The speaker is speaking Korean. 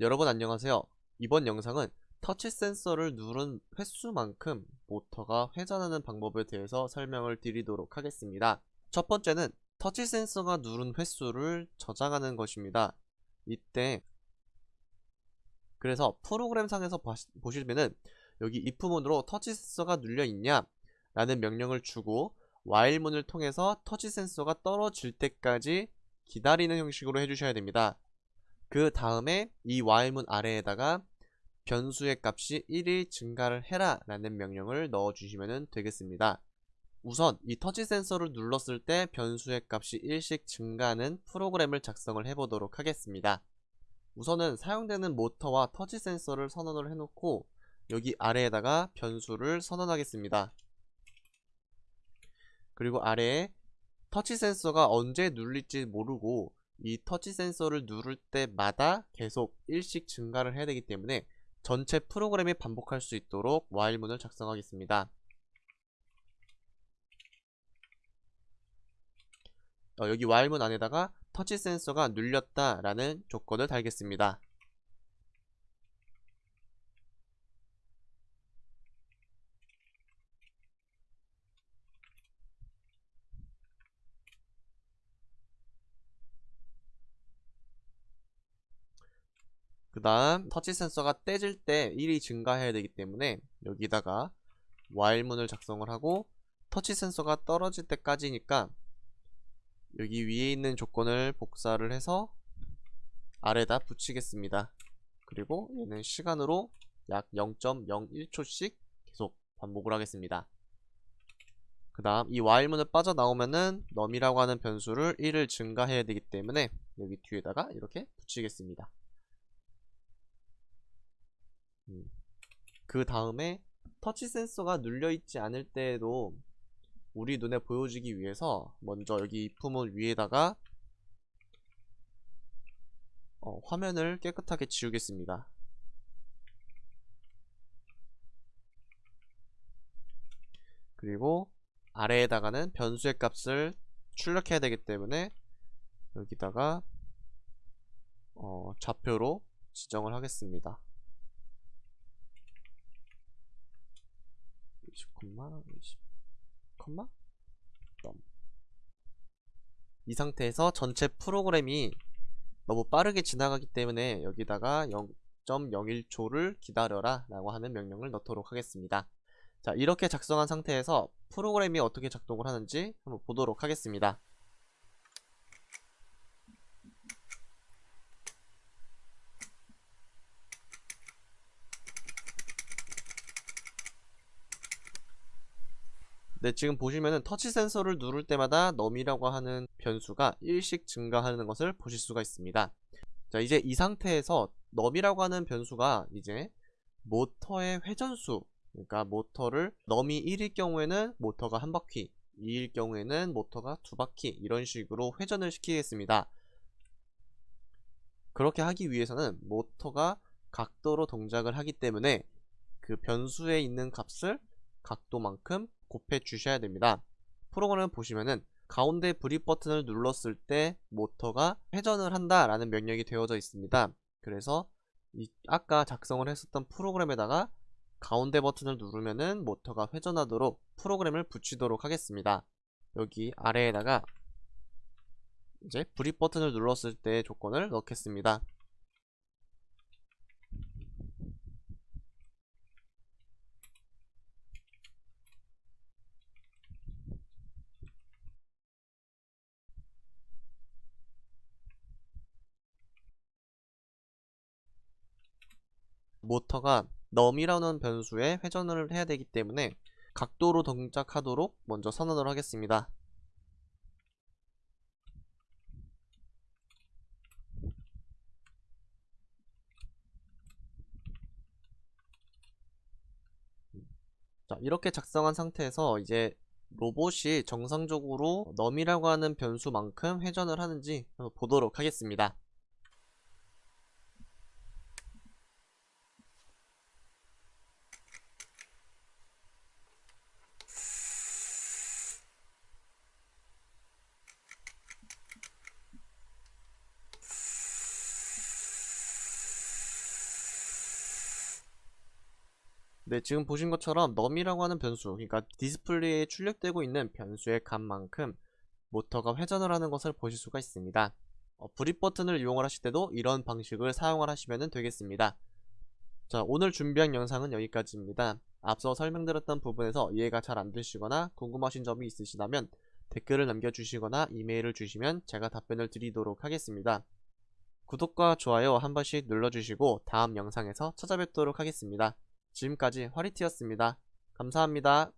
여러분 안녕하세요. 이번 영상은 터치 센서를 누른 횟수만큼 모터가 회전하는 방법에 대해서 설명을 드리도록 하겠습니다. 첫 번째는 터치 센서가 누른 횟수를 저장하는 것입니다. 이때 그래서 프로그램 상에서 보시면은 여기 if문으로 터치 센서가 눌려 있냐 라는 명령을 주고 while문을 통해서 터치 센서가 떨어질 때까지 기다리는 형식으로 해주셔야 됩니다. 그 다음에 이 while문 아래에다가 변수의 값이 1이 증가를 해라 라는 명령을 넣어주시면 되겠습니다. 우선 이 터치 센서를 눌렀을 때 변수의 값이 1씩 증가하는 프로그램을 작성을 해보도록 하겠습니다. 우선은 사용되는 모터와 터치 센서를 선언을 해놓고 여기 아래에다가 변수를 선언하겠습니다. 그리고 아래에 터치 센서가 언제 눌릴지 모르고 이 터치 센서를 누를 때마다 계속 1씩 증가를 해야 되기 때문에 전체 프로그램이 반복할 수 있도록 while문을 작성하겠습니다. 어, 여기 while문 안에다가 터치 센서가 눌렸다 라는 조건을 달겠습니다. 그 다음 터치 센서가 떼질 때 1이 증가해야 되기 때문에 여기다가 while문을 작성을 하고 터치 센서가 떨어질 때까지니까 여기 위에 있는 조건을 복사를 해서 아래다 붙이겠습니다. 그리고 얘는 시간으로 약 0.01초씩 계속 반복을 하겠습니다. 그 다음 이 while문을 빠져나오면은 num이라고 하는 변수를 1을 증가해야 되기 때문에 여기 뒤에다가 이렇게 붙이겠습니다. 음. 그 다음에 터치 센서가 눌려있지 않을 때에도 우리 눈에 보여지기 위해서 먼저 여기 if문 위에다가 어, 화면을 깨끗하게 지우겠습니다. 그리고 아래에다가는 변수의 값을 출력해야 되기 때문에 여기다가 어, 좌표로 지정을 하겠습니다. 20콤마 20 콤마 이 상태에서 전체 프로그램이 너무 빠르게 지나가기 때문에 여기다가 0.01초를 기다려라 라고 하는 명령을 넣도록 하겠습니다. 자 이렇게 작성한 상태에서 프로그램이 어떻게 작동을 하는지 한번 보도록 하겠습니다 네, 지금 보시면은 터치 센서를 누를 때마다 num이라고 하는 변수가 1씩 증가하는 것을 보실 수가 있습니다. 자, 이제 이 상태에서 num이라고 하는 변수가 이제 모터의 회전수, 그러니까 모터를 num이 1일 경우에는 모터가 한 바퀴, 2일 경우에는 모터가 두 바퀴 이런 식으로 회전을 시키겠습니다. 그렇게 하기 위해서는 모터가 각도로 동작을 하기 때문에 그 변수에 있는 값을 각도만큼 곱해 주셔야 됩니다. 프로그램 보시면은 가운데 brick 버튼을 눌렀을 때 모터가 회전을 한다 라는 명령이 되어져 있습니다. 그래서 이 아까 작성을 했었던 프로그램에다가 가운데 버튼을 누르면은 모터가 회전하도록 프로그램을 붙이도록 하겠습니다. 여기 아래에다가 이제 브릿 버튼을 눌렀을 때 조건을 넣겠습니다. 모터가 num이라는 변수에 회전을 해야 되기 때문에 각도로 동작하도록 먼저 선언을 하겠습니다. 자 이렇게 작성한 상태에서 이제 로봇이 정상적으로 num이라고 하는 변수만큼 회전을 하는지 보도록 하겠습니다. 네, 지금 보신 것처럼 num이라고 하는 변수, 그러니까 디스플레이에 출력되고 있는 변수의 값만큼 모터가 회전을 하는 것을 보실 수가 있습니다. 어, 브릿 버튼을 이용을 하실 때도 이런 방식을 사용을 하시면 되겠습니다. 자, 오늘 준비한 영상은 여기까지입니다. 앞서 설명드렸던 부분에서 이해가 잘 안되시거나 궁금하신 점이 있으시다면 댓글을 남겨주시거나 이메일을 주시면 제가 답변을 드리도록 하겠습니다. 구독과 좋아요 한 번씩 눌러주시고 다음 영상에서 찾아뵙도록 하겠습니다. 지금까지 화리티였습니다. 감사합니다.